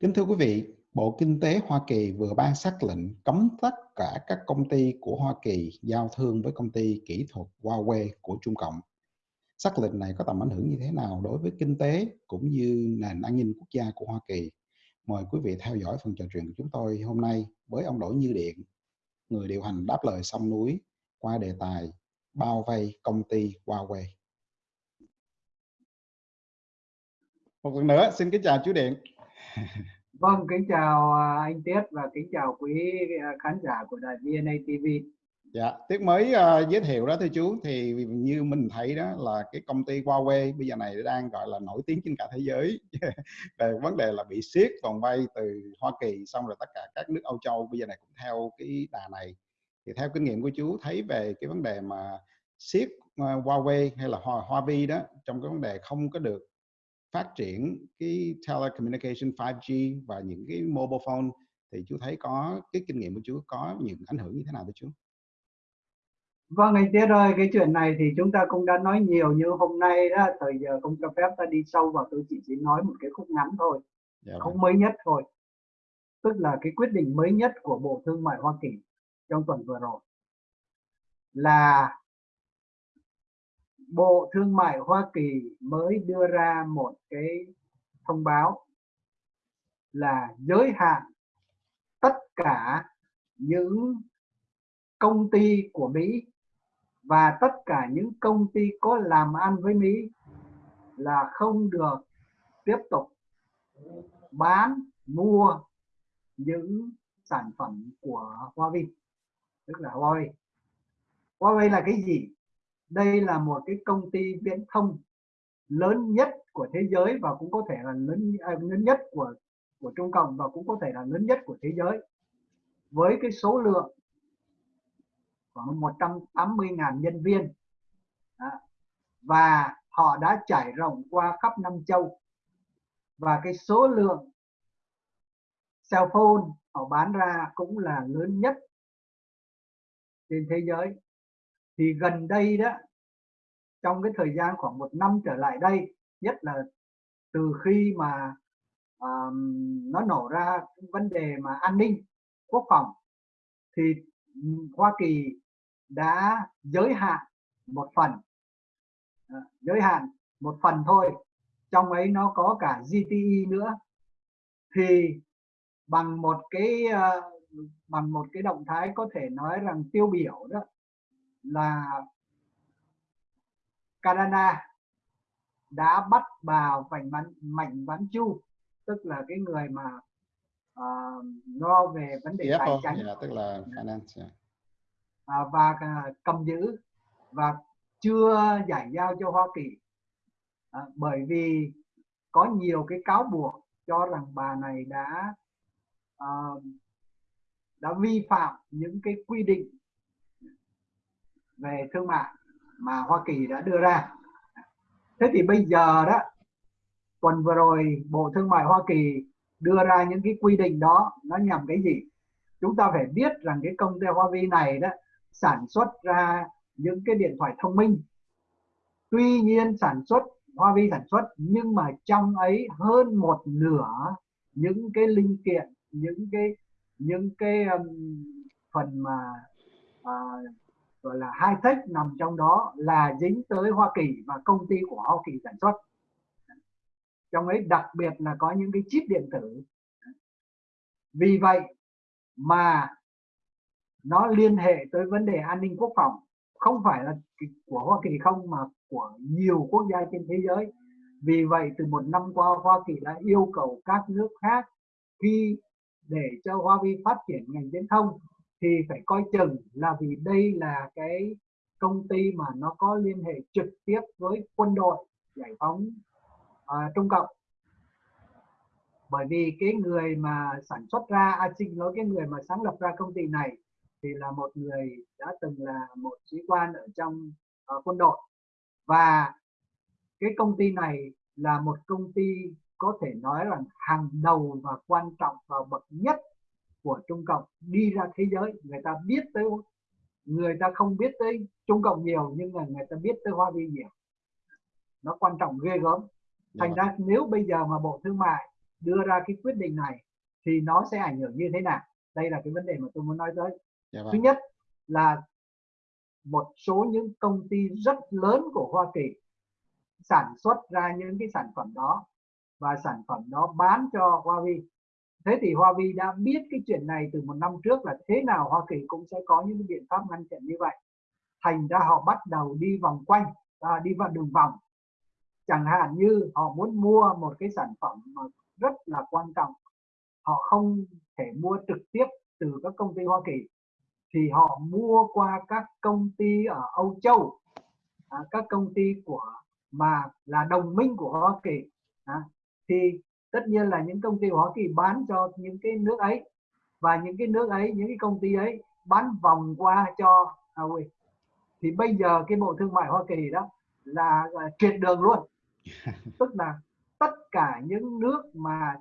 Kính thưa quý vị, Bộ Kinh tế Hoa Kỳ vừa ban xác lệnh cấm tất cả các công ty của Hoa Kỳ giao thương với công ty kỹ thuật Huawei của Trung Cộng. Xác lệnh này có tầm ảnh hưởng như thế nào đối với kinh tế cũng như nền an ninh quốc gia của Hoa Kỳ? Mời quý vị theo dõi phần trò chuyện của chúng tôi hôm nay với ông Đỗ Như Điện, người điều hành đáp lời sông núi qua đề tài bao vây công ty Huawei. Một lần nữa, xin kính chào chú Điện. Vâng, kính chào à, anh Tiết và kính chào quý à, khán giả của đài VNA TV. Dạ, Tiết mới uh, giới thiệu đó thưa chú thì như mình thấy đó là cái công ty Huawei bây giờ này đang gọi là nổi tiếng trên cả thế giới về vấn đề là bị siết vòng vay từ Hoa Kỳ xong rồi tất cả các nước Âu Châu bây giờ này cũng theo cái đà này. Thì theo kinh nghiệm của chú thấy về cái vấn đề mà siết uh, Huawei hay là Hoa Huawei đó trong cái vấn đề không có được phát triển cái telecommunication 5G và những cái mobile phone thì chú thấy có cái kinh nghiệm của chú có những ảnh hưởng như thế nào thưa chú? Vâng anh Tiết ơi, cái chuyện này thì chúng ta cũng đã nói nhiều như hôm nay đó, thời giờ không cho phép ta đi sâu vào tôi chỉ chỉ nói một cái khúc ngắn thôi, dạ không vâng. mới nhất thôi. Tức là cái quyết định mới nhất của Bộ Thương mại Hoa Kỳ trong tuần vừa rồi là Bộ Thương mại Hoa Kỳ mới đưa ra một cái thông báo là giới hạn tất cả những công ty của Mỹ và tất cả những công ty có làm ăn với Mỹ là không được tiếp tục bán, mua những sản phẩm của Huawei. Tức là Huawei. Huawei là cái gì? Đây là một cái công ty viễn thông lớn nhất của thế giới và cũng có thể là lớn à, lớn nhất của của Trung Cộng và cũng có thể là lớn nhất của thế giới với cái số lượng khoảng 180.000 nhân viên Đó. và họ đã trải rộng qua khắp năm châu và cái số lượng cell phone họ bán ra cũng là lớn nhất trên thế giới thì gần đây đó trong cái thời gian khoảng một năm trở lại đây nhất là từ khi mà um, nó nổ ra vấn đề mà an ninh quốc phòng thì Hoa Kỳ đã giới hạn một phần ờ, giới hạn một phần thôi trong ấy nó có cả GTE nữa. Thì bằng một cái uh, bằng một cái động thái có thể nói rằng tiêu biểu đó là Canada đã bắt bà Mạnh Bán Mạnh Bán Chu tức là cái người mà uh, lo về vấn đề tài chính. Yeah, tức là finance yeah. uh, và uh, cầm giữ và chưa giải giao cho Hoa Kỳ. Uh, bởi vì có nhiều cái cáo buộc cho rằng bà này đã uh, đã vi phạm những cái quy định về thương mại mà Hoa Kỳ đã đưa ra. Thế thì bây giờ đó tuần vừa rồi Bộ Thương mại Hoa Kỳ đưa ra những cái quy định đó nó nhằm cái gì? Chúng ta phải biết rằng cái công ty Huawei này đó sản xuất ra những cái điện thoại thông minh. Tuy nhiên sản xuất Huawei sản xuất nhưng mà trong ấy hơn một nửa những cái linh kiện những cái những cái um, phần mà uh, gọi là high tech nằm trong đó là dính tới Hoa Kỳ và công ty của Hoa Kỳ sản xuất. Trong ấy đặc biệt là có những cái chip điện tử. Vì vậy mà nó liên hệ tới vấn đề an ninh quốc phòng. Không phải là của Hoa Kỳ không, mà của nhiều quốc gia trên thế giới. Vì vậy từ một năm qua, Hoa Kỳ đã yêu cầu các nước khác khi để cho Huawei phát triển ngành viễn thông thì phải coi chừng là vì đây là cái công ty mà nó có liên hệ trực tiếp với quân đội giải phóng uh, Trung Cộng. Bởi vì cái người mà sản xuất ra à, xin nói cái người mà sáng lập ra công ty này thì là một người đã từng là một sĩ quan ở trong uh, quân đội. Và cái công ty này là một công ty có thể nói là hàng đầu và quan trọng và bậc nhất của Trung Cộng đi ra thế giới người ta biết tới người ta không biết tới Trung Cộng nhiều nhưng mà người ta biết tới Hoa Vi nhiều. Nó quan trọng ghê gớm. Thành ra nếu bây giờ mà Bộ Thương mại đưa ra cái quyết định này thì nó sẽ ảnh hưởng như thế nào? Đây là cái vấn đề mà tôi muốn nói tới. Dạ thứ vâng. nhất là một số những công ty rất lớn của Hoa Kỳ sản xuất ra những cái sản phẩm đó và sản phẩm đó bán cho Huawei thế thì hoa vi đã biết cái chuyện này từ một năm trước là thế nào Hoa Kỳ cũng sẽ có những biện pháp ngăn chặn như vậy. Thành ra họ bắt đầu đi vòng quanh à, đi vào đường vòng. Chẳng hạn như họ muốn mua một cái sản phẩm mà rất là quan trọng. Họ không thể mua trực tiếp từ các công ty Hoa Kỳ. Thì họ mua qua các công ty ở Âu Châu à, các công ty của mà là đồng minh của Hoa Kỳ à, thì tất nhiên là những công ty của Hoa Kỳ bán cho những cái nước ấy và những cái nước ấy những cái công ty ấy bán vòng qua cho Huawei thì bây giờ cái bộ thương mại Hoa Kỳ đó là, là triệt đường luôn. Tức là tất cả những nước mà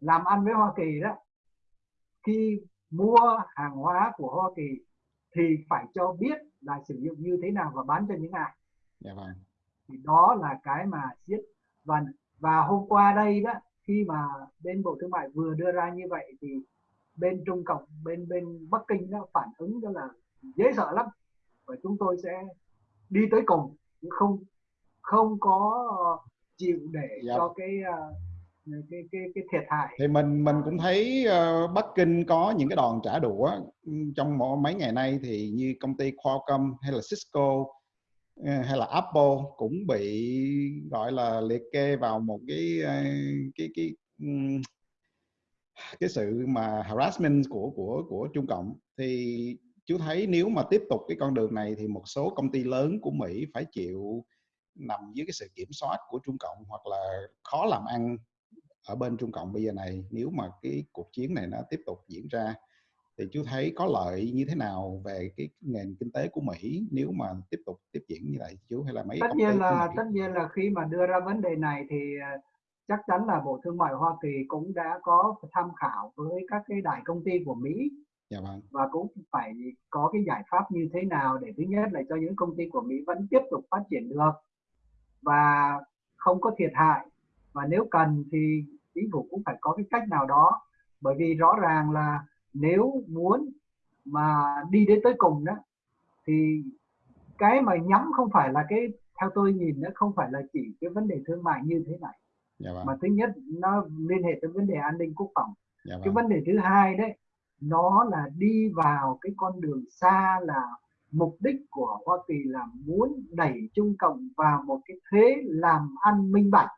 làm ăn với Hoa Kỳ đó khi mua hàng hóa của Hoa Kỳ thì phải cho biết là sử dụng như thế nào và bán cho những ai. Dạ vâng. Thì đó là cái mà siết và và hôm qua đây đó khi mà bên bộ thương mại vừa đưa ra như vậy thì bên trung cộng bên bên bắc kinh nó phản ứng đó là dễ sợ lắm và chúng tôi sẽ đi tới cùng không không có chịu để Dạ. cho cái ờ, cái cái cái thiệt hại thì mình mình cũng thấy ờ, Bắc Kinh có những cái đòn trả đũa trong mấy ngày nay thì như công ty Qualcomm hay là Cisco Ờ, hay là Apple cũng bị, gọi là, liệt kê vào một cái ờ, cái cái cái sự mà harassment của của của Trung Cộng. Thì chú thấy nếu mà tiếp tục cái con đường này thì một số công ty lớn của Mỹ phải chịu nằm dưới cái sự kiểm soát của Trung Cộng hoặc là khó làm ăn ở bên Trung Cộng bây giờ này nếu mà cái cuộc chiến này nó tiếp tục diễn ra thì chú thấy có lợi như thế nào về cái nền kinh tế của Mỹ nếu mà tiếp tục tiếp diễn như vậy chú hay là mấy tất nhiên là tất nhiên là khi mà đưa ra vấn đề này thì ờ, chắc chắn là bộ thương mại Hoa Kỳ cũng đã có tham khảo với các cái đại công ty của Mỹ. Dạ vâng. Và cũng phải có cái giải pháp như thế nào để thứ nhất là cho những công ty của Mỹ vẫn tiếp tục phát triển được và không có thiệt hại. Và nếu cần thì chính phủ cũng phải có cái cách nào đó bởi vì rõ ràng là nếu muốn mà đi đến tới cùng đó thì cái mà nhắm không phải là cái theo tôi nhìn nó không phải là chỉ cái vấn đề thương mại như thế này. Dạ vâng. Mà thứ nhất nó liên hệ tới vấn đề an ninh quốc phòng. Dạ cái vâng. vấn đề thứ hai đấy nó là đi vào cái con đường xa là mục đích của Hoa Kỳ là muốn đẩy Trung Cộng vào một cái thế làm ăn minh bạch.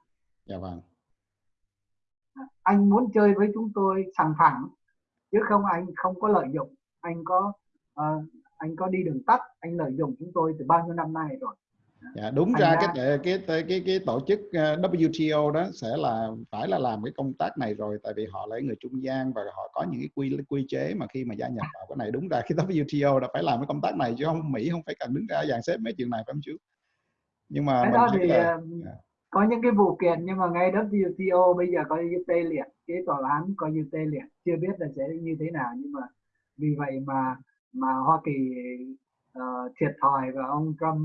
Dạ vâng. Anh muốn chơi với chúng tôi sòng phẳng chứ không anh không có lợi dụng anh có ờ, anh có đi đường tắt anh lợi dụng chúng tôi từ bao nhiêu năm nay rồi Dạ, đúng Thành ra ra- cái cái cái cái cái tổ chức ờ, WTO đó sẽ là phải là làm cái công tác này rồi tại vì họ là người trung gian và họ có những cái quy quy chế mà khi mà gia nhập vào cái này đúng ra cái WTO đã phải làm cái công tác này chứ không Mỹ không phải cần đứng ra dàn xếp mấy chuyện này phải không chú? Nhưng mà cái mình đó thì là ờ, dạ. Có những cái vụ kiện nhưng mà ngay WTO bây giờ như tê liệt cái tòa án như tê liệt. Chưa biết là sẽ như thế nào nhưng mà vì vậy mà mà Hoa Kỳ ờ, thiệt thòi và ông Trump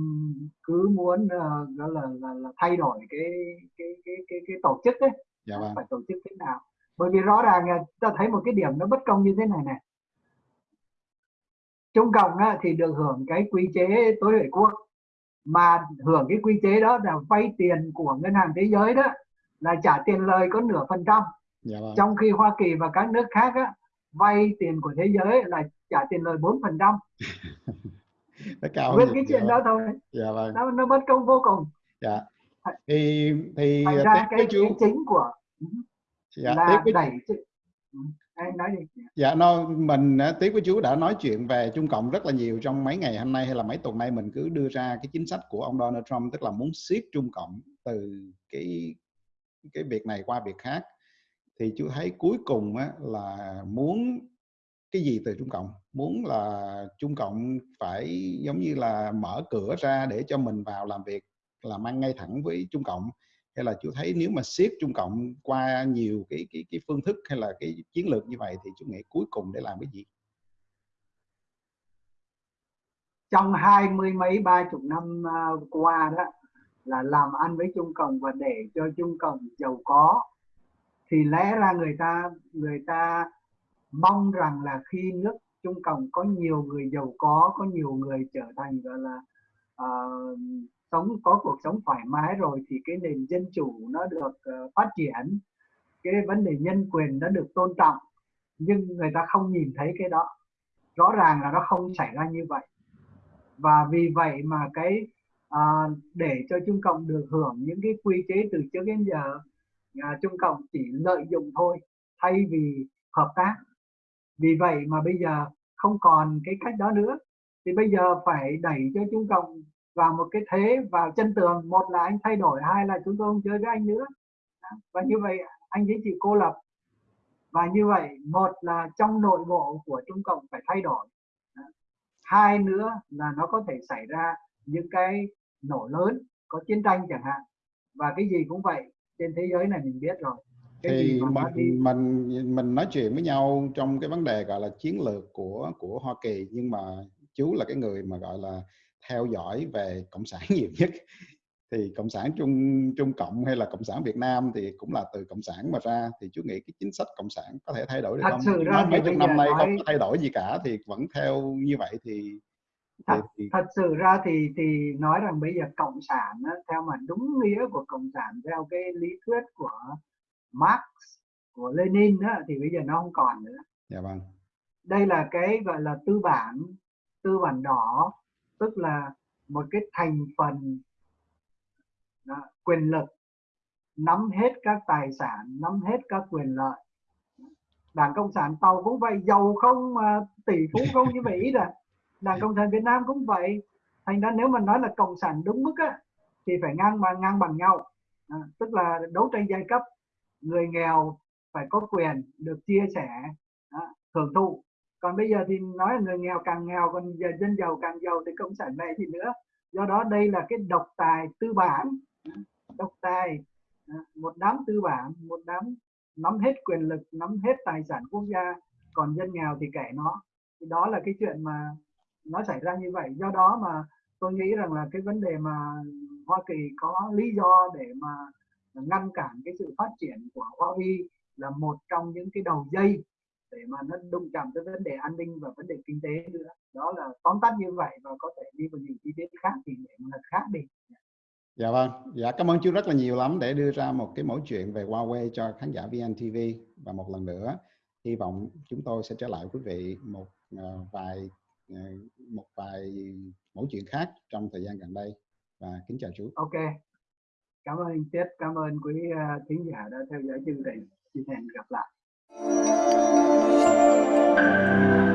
cứ muốn ờ, đó là, là, là thay đổi cái cái cái cái cái tổ chức ấy. Dạ vâng. phải tổ chức thế nào. Bởi vì rõ ràng là ta thấy một cái điểm nó bất công như thế này này. Trung Cộng á, thì được hưởng cái quy chế tối huệ quốc mà hưởng cái quy chế đó là vay tiền của ngân hàng thế giới đó là trả tiền lời có nửa phần trăm. Dạ vâng. Trong khi Hoa Kỳ và các nước khác á, vay tiền của thế giới là trả tiền lời 4 phần trăm. Nhiều. cái dạ chuyện vâng. đó thôi. Dạ vâng. Nó, nó bất công vô cùng. Dạ. Thì thì thành ra với cái, cái chính của dạ là với đẩy nói Dạ, no, mình à, tí Tiếp với chú đã nói chuyện về Trung Cộng rất là nhiều trong mấy ngày hôm nay hay là mấy tuần nay. Mình cứ đưa ra cái chính sách của ông Donald Trump tức là muốn siết Trung Cộng từ cái cái việc này qua việc khác. Thì chú thấy cuối cùng á, là muốn cái gì từ Trung Cộng? Muốn là Trung Cộng phải giống như là mở cửa ra để cho mình vào làm việc làm ăn ngay thẳng với Trung Cộng hay là chú thấy nếu mà siết Trung Cộng qua nhiều cái cái cái phương thức hay là cái chiến lược như vậy thì chú nghĩ cuối cùng để làm cái gì? Trong hai mươi mấy ba chục năm à, qua đó là làm ăn với Trung Cộng và để cho Trung Cộng giàu có thì lẽ ra người ta người ta mong rằng là khi nước Trung Cộng có nhiều người giàu có có nhiều người trở thành gọi là uh, sống có cuộc sống thoải mái rồi thì cái nền dân chủ nó được uh, phát triển cái vấn đề nhân quyền nó được tôn trọng. Nhưng người ta không nhìn thấy cái đó. Rõ ràng là nó không xảy ra như vậy. Và vì vậy mà cái uh, để cho Trung Cộng được hưởng những cái quy chế từ trước đến giờ uh, Trung Cộng chỉ lợi dụng thôi thay vì hợp tác. Vì vậy mà bây giờ không còn cái cách đó nữa. Thì bây giờ phải đẩy cho Trung Cộng vào một cái thế vào chân tường. Một là anh thay đổi hai là chúng tôi không chơi với anh nữa. Và như vậy anh ấy chịu cô lập. Và như vậy một là trong nội bộ của Trung Cộng phải thay đổi. Hai nữa là nó có thể xảy ra những cái nổ lớn có chiến tranh chẳng hạn. Và cái gì cũng vậy trên thế giới này mình biết rồi. Cái thì mình đi... mình mình nói chuyện với nhau trong cái vấn đề gọi là chiến lược của của Hoa Kỳ nhưng mà chú là cái người mà gọi là theo dõi về cộng sản nhiều nhất. Thì cộng sản trung trung cộng hay là cộng sản việt nam thì cũng là từ cộng sản mà ra. Thì chú nghĩ cái chính sách cộng sản có thể thay đổi được thật không? sự ra mấy chục năm nay nói... không có thay đổi gì cả thì vẫn theo như vậy thì thật, thì, thật sự ra thì thì nói rằng bây giờ cộng sản theo mà đúng nghĩa của cộng sản theo cái lý thuyết của Marx của Lenin á, thì bây giờ nó không còn nữa. Dạ vâng. Đây là cái gọi là tư bản tư bản đỏ tức là một cái thành phần đó, quyền lực nắm hết các tài sản nắm hết các quyền lợi. Đảng cộng sản tàu cũng vậy giàu không mà tỷ phú không như vậy là đảng cộng sản việt nam cũng vậy. Thành ra nếu mà nói là cộng sản đúng mức á thì phải ngang bằng ngang bằng nhau. À, tức là đấu tranh giai cấp người nghèo phải có quyền được chia sẻ à, hưởng thụ còn bây giờ thì nói là người nghèo càng nghèo, còn giờ dân giàu càng giàu thì cộng sản này thì nữa. Do đó đây là cái độc tài tư bản. Độc tài à, một đám tư bản, một đám nắm hết quyền lực, nắm hết tài sản quốc gia, còn dân nghèo thì kệ nó. Thì đó là cái chuyện mà nó xảy ra như vậy. Do đó mà tôi nghĩ rằng là cái vấn đề mà Hoa Kỳ có lý do để mà ngăn cản cái sự phát triển của Huawei là một trong những cái đầu dây để mà nó đụng chạm tới vấn đề an ninh và vấn đề kinh tế nữa đó là tóm tắt như vậy và có thể đi vào những chi tiết khác thì để một lần khác đi Dạ vâng, dạ cảm ơn chú rất là nhiều lắm để đưa ra một cái mẫu chuyện về Huawei cho khán giả VNTV và một lần nữa hy vọng chúng tôi sẽ trở lại quý vị một uh, vài uh, một vài mẫu chuyện khác trong thời gian gần đây và kính chào chú. Ok, cảm ơn anh Tiết, cảm ơn quý uh, thính giả đã theo dõi chương trình. Xin hẹn gặp lại. うん。